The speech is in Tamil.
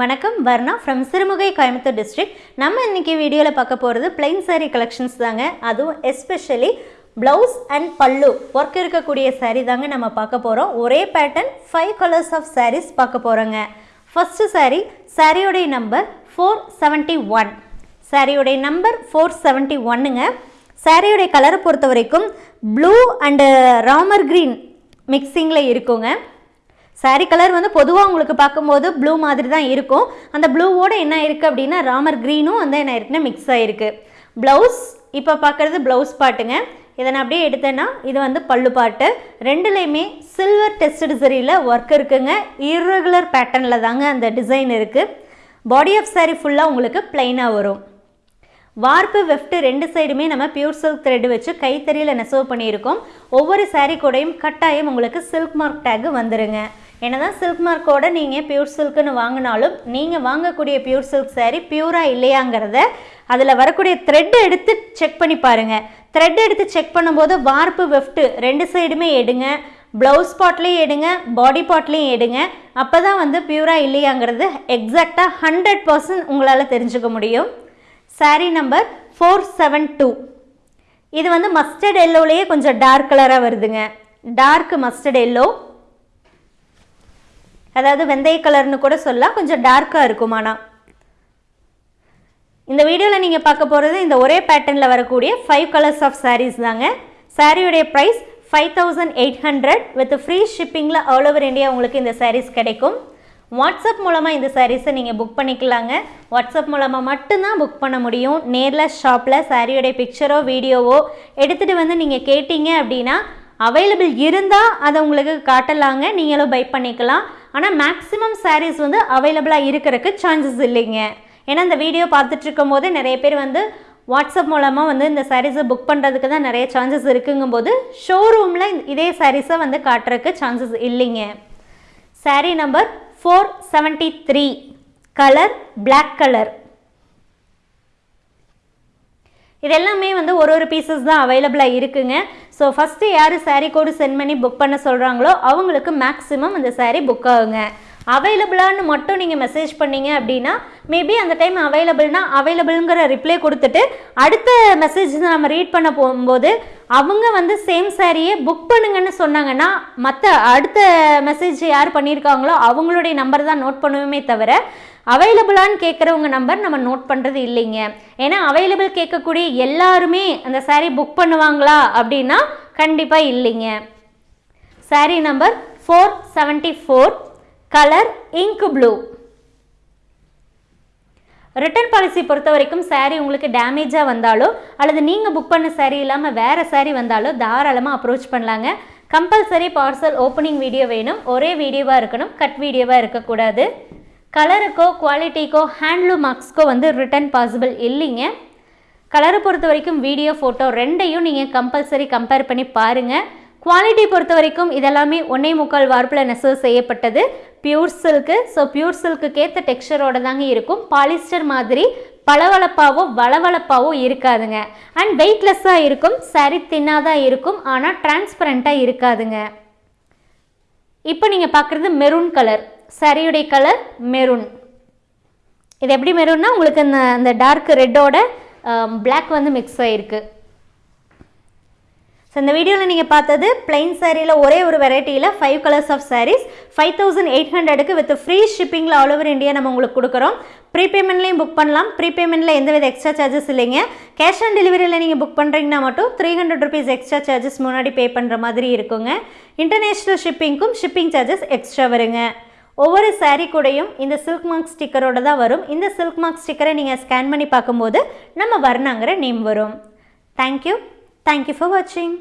வணக்கம் வர்ணா ஃப்ரம் சிறுமுகை கோயம்புத்தூர் டிஸ்ட்ரிக்ட் நம்ம இன்றைக்கி வீடியோவில் பார்க்க போகிறது பிளைன் சாரீ கலெக்ஷன்ஸ் தாங்க. அதுவும் especially blouse and pallu work இருக்கக்கூடிய சாரீ தாங்க நம்ம பார்க்க போகிறோம் ஒரே pattern five colours of saris பார்க்க போகிறோங்க ஃபஸ்ட்டு சாரீ சாரியோடைய நம்பர் ஃபோர் செவன்ட்டி ஒன் சாரியோடைய நம்பர் ஃபோர் செவன்ட்டி ஒன்னுங்க சாரியோடைய கலரை பொறுத்த வரைக்கும் ப்ளூ அண்டு ராமர் க்ரீன் மிக்சிங்கில் இருக்குங்க. Saree கலர் வந்து பொதுவாக உங்களுக்கு பார்க்கும்போது ப்ளூ மாதிரி தான் இருக்கும். அந்த ப்ளூவோட என்ன இருக்குது அப்படின்னா ராமர் க்ரீனும் வந்து என்ன இருக்குன்னா மிக்ஸ் ஆகிருக்கு ப்ளவுஸ் இப்போ பார்க்குறது ப்ளவுஸ் பாட்டுங்க. இதை நான் அப்படியே எடுத்தேன்னா இது வந்து பல்லு பாட்டு. ரெண்டுலேயுமே சில்வர் டெஸ்டட் சரியில் ஒர்க் இருக்குங்க. இர்ரெகுலர் பேட்டர்னில் தாங்க அந்த டிசைன் இருக்குது பாடி ஆஃப் சாரீ ஃபுல்லாக உங்களுக்கு பிளைனாக வரும். வார்ப்பு வெஃப்ட் ரெண்டு சைடுமே நம்ம பியூர் சில்க் த்ரெட் வச்சு கைத்தறியில் நெசவு பண்ணியிருக்கோம். ஒவ்வொரு சாரீ கூடையும் கட்டாயம் உங்களுக்கு சில்க் மார்க் டேக் வந்துருங்க. என்னதான் சில்க் மார்க்கோட நீங்கள் பியூர் சில்க்குன்னு வாங்கினாலும் நீங்கள் வாங்கக்கூடிய பியூர் சில்க் சாரீ பியூராக இல்லையாங்கிறத அதில் வரக்கூடிய த்ரெட் எடுத்து செக் பண்ணி பாருங்கள் த்ரெட் எடுத்து செக் பண்ணும்போது வார்ப்பு வெஃப்ட்டு ரெண்டு சைடுமே எடுங்க. ப்ளவுஸ் பாட்லேயும் எடுங்க பாடி பாட்லேயும் எடுங்க. அப்போ தான் வந்து பியூராக இல்லையாங்கிறது எக்ஸாக்டாக ஹண்ட்ரட் பர்சன்ட் உங்களால் தெரிஞ்சுக்க முடியும். Sari number four seven two இது வந்து மஸ்டர்ட் எல்லோலேயே கொஞ்சம் டார்க் கலராக வருதுங்க. டார்க் மஸ்டர்ட் எல்லோ அதாவது வெந்தய கலர்னு கூட சொல்லலாம். கொஞ்சம் டார்க்காக இருக்கும் ஆனால் இந்த வீடியோவில் நீங்கள் பார்க்க போகிறது இந்த ஒரே பேட்டர்னில் வரக்கூடிய ஃபைவ் கலர்ஸ் ஆஃப் சாரீஸ் தாங்க. சாரியுடைய price five thousand eight hundred with free ஷிப்பிங்கில் all over India உங்களுக்கு இந்த சாரீஸ் கிடைக்கும். வாட்ஸ்அப் மூலமாக இந்த சாரீஸை நீங்கள் புக் பண்ணிக்கலாங்க. வாட்ஸ்அப் மூலமாக மட்டும்தான் புக் பண்ண முடியும். நேரில் ஷாப்பில் சாரியோடைய பிக்சரோ வீடியோவோ எடுத்துகிட்டு வந்து நீங்கள் கேட்டீங்க அப்படின்னா அவைலபிள் இருந்தால் அதை உங்களுக்கு காட்டலாங்க. நீங்களும் பை பண்ணிக்கலாம். ஆனால் மேக்ஸிமம் சாரீஸ் வந்து அவைலபிளாக இருக்கிறதுக்கு சான்சஸ் இல்லைங்க. ஏன்னா இந்த வீடியோ பார்த்துட்டு இருக்கும் போது நிறைய பேர் வந்து வாட்ஸ்அப் மூலமாக வந்து இந்த சாரீஸை புக் பண்ணுறதுக்கு தான் நிறைய சான்சஸ் இருக்குங்கும்போது ஷோரூமில் இதே சாரீஸை வந்து காட்டுறதுக்கு சான்சஸ் இல்லைங்க. Sari number four seventy three colour black colour இதெல்லாமே வந்து ஒரு ஒரு பீசஸ் தான் அவைலபிளாக இருக்குங்க. ஸோ ஃபஸ்ட்டு யார் சாரீ கோடு சென்ட் பண்ணி புக் பண்ண சொல்கிறாங்களோ அவங்களுக்கு மேக்ஸிமம் அந்த சாரீ புக் ஆகுங்க. அவைலபிளான்னு மட்டும் நீங்கள் மெசேஜ் பண்ணீங்க அப்படின்னா மேபி அந்த டைம் அவைலபிள்னா அவைலபிள்ங்கிற ரிப்ளை கொடுத்துட்டு அடுத்த மெசேஜ் நம்ம ரீட் பண்ண போகும்போது அவங்க வந்து சேம் சாரியே புக் பண்ணுங்கன்னு சொன்னாங்கன்னா மற்ற அடுத்த மெசேஜ் யார் பண்ணியிருக்காங்களோ அவங்களுடைய நம்பர் தான் நோட் பண்ணுவோமே தவிர அவைலபிளான்னு கேட்குறவங்க நம்பர் நம்ம நோட் பண்ணுறது இல்லைங்க. ஏன்னா அவைலபிள் கேட்கக்கூடிய எல்லாருமே அந்த சாரீ புக் பண்ணுவாங்களா அப்படின்னா கண்டிப்பாக இல்லைங்க. Sari number four seventy four colour ink blue return policy பொறுத்த வரைக்கும் சாரீ உங்களுக்கு டேமேஜாக வந்தாலோ அல்லது நீங்கள் புக் பண்ண சாரீ இல்லாமல் வேறு சாரீ வந்தாலோ தாராளமாக அப்ரோச் பண்ணலாங்க. கம்பல்சரி பார்சல் ஓப்பனிங் வீடியோ வேணும். ஒரே வீடியோவாக இருக்கணும். கட் வீடியோவாக இருக்கக்கூடாது. கலருக்கோ குவாலிட்டிக்கோ ஹேண்ட்லூம் மார்க்ஸ்க்கோ வந்து ரிட்டர்ன் பாசிபிள் இல்லைங்க. கலரை பொறுத்த வரைக்கும் வீடியோ ஃபோட்டோ ரெண்டையும் நீங்கள் கம்பல்சரி கம்பேர் பண்ணி பாருங்கள் குவாலிட்டி பொறுத்த வரைக்கும் இதெல்லாமே ஒன்னே முக்கால் வார்ப்பில் நெசவு செய்யப்பட்டது. பியூர் சில்க்கு ஸோ பியூர் சில்க்குக்கேற்ற ஏற்ற தாங்க இருக்கும். பாலிஸ்டர் மாதிரி பளவளப்பாவோ வளவளப்பாவோ இருக்காதுங்க. அண்ட் வெயிட்லெஸ்ஸாக இருக்கும் சரி தின்னாதான் இருக்கும் ஆனால் டிரான்ஸ்பரண்ட்டாக இருக்காதுங்க. இப்போ நீங்கள் பார்க்குறது மெரூன் கலர் சரியுடைய கலர் மெரூன் இது எப்படி மெரூன்னா உங்களுக்கு அந்த அந்த டார்க் ரெட்டோட பிளாக் வந்து மிக்ஸ் ஆகிருக்கு ஸோ இந்த வீடியோவில் நீங்கள் பார்த்தது பிளைன் சாரியில் ஒரே ஒரு வெரைட்டியில் five colours of saris five thousand eight ஹண்ட்ரடுக்கு வித் ஃப்ரீ ஷிப்பிங்கில் ஆல் ஓவர் இந்தியா நம்ம உங்களுக்கு கொடுக்குறோம். ப்ரீபேமெண்ட்லேயும் புக் பண்ணலாம். ப்ரீபேமெண்ட்டில் எந்தவித எக்ஸ்ட்ரா சார்ஜஸ் இல்லைங்க. கேஷ் ஆன் டெலிவரியில் நீங்கள் புக் பண்ணுறீங்கன்னா மட்டும் three hundred rupees extra charges முன்னாடி பே பண்ணுற மாதிரி இருக்குங்க. இன்டர்நேஷ்னல் ஷிப்பிங்க்கும் ஷிப்பிங் சார்ஜஸ் எக்ஸ்ட்ரா வருங்க. ஒவ்வொரு சாரீ கூடயும் இந்த சில்க் மார்க் ஸ்டிக்கரோட தான் வரும். இந்த சில்க் மார்க் ஸ்டிக்கரை நீங்கள் ஸ்கேன் பண்ணி பார்க்கும்போது நம்ம வர்ணாங்கிற நேம் வரும். Thank you thank you for வாட்சிங்